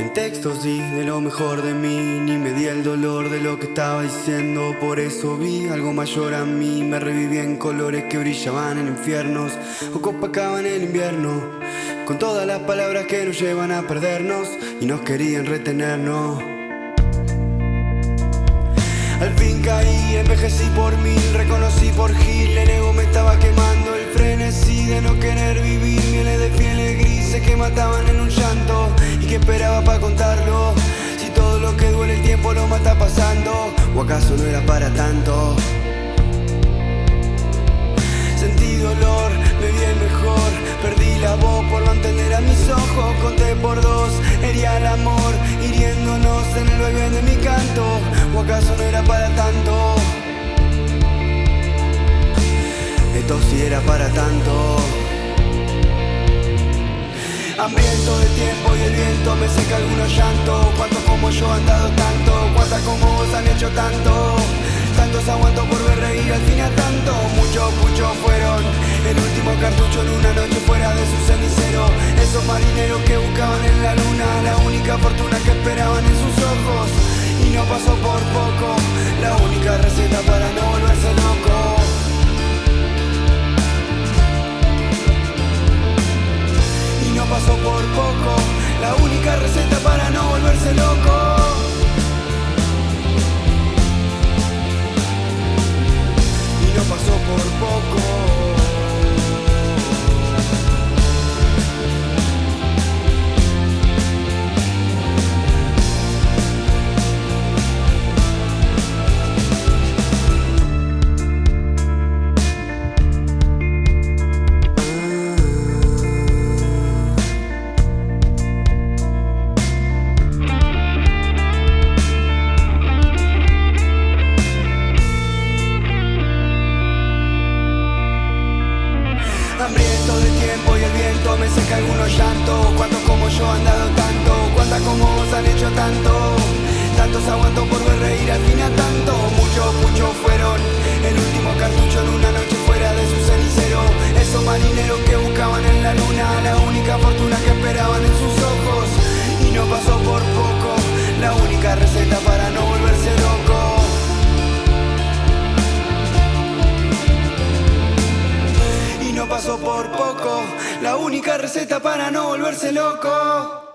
En textos di de lo mejor de mí, ni me di el dolor de lo que estaba diciendo. Por eso vi algo mayor a mí, me reviví en colores que brillaban en infiernos o copacaban el invierno. Con todas las palabras que nos llevan a perdernos y nos querían retenernos. Al fin caí, envejecí por mí, reconocí por Gil, el ego me estaba quemando, el frenesí de no querer vivir, mieles de fieles grises que mataban en un esperaba para contarlo. Si todo lo que duele el tiempo lo mata pasando, o acaso no era para tanto. Sentí dolor, me el mejor, perdí la voz por no entender a mis ojos, conté por dos, hería el amor, hiriéndonos en el vaivén de mi canto, o acaso no era para tanto. Esto sí era para tanto. Hambriento de tiempo y el viento me seca algunos llantos. Cuántos como yo han dado tanto Cuántas como vos han hecho tanto. Tantos aguanto por ver reír al fin a tanto. Muchos, muchos fueron El último cartucho en una noche fuera de su cenicero. Esos marineros que buscaban en La por poco. La única receta para no volverse loco. Viento me seca algunos llantos. Cuántos como yo han dado tanto Cuántas como vos han hecho tanto. Tantos aguanto por ver reír al fin a tanto. Muchos, muchos fueron El último cartucho en una noche fuera de su cenicero. Esos marineros que buscaban en la luna La única fortuna que esperaban en sus ojos. Y no pasó por poco La única receta para no volverse loco. Pasó por poco. La única receta para no volverse loco.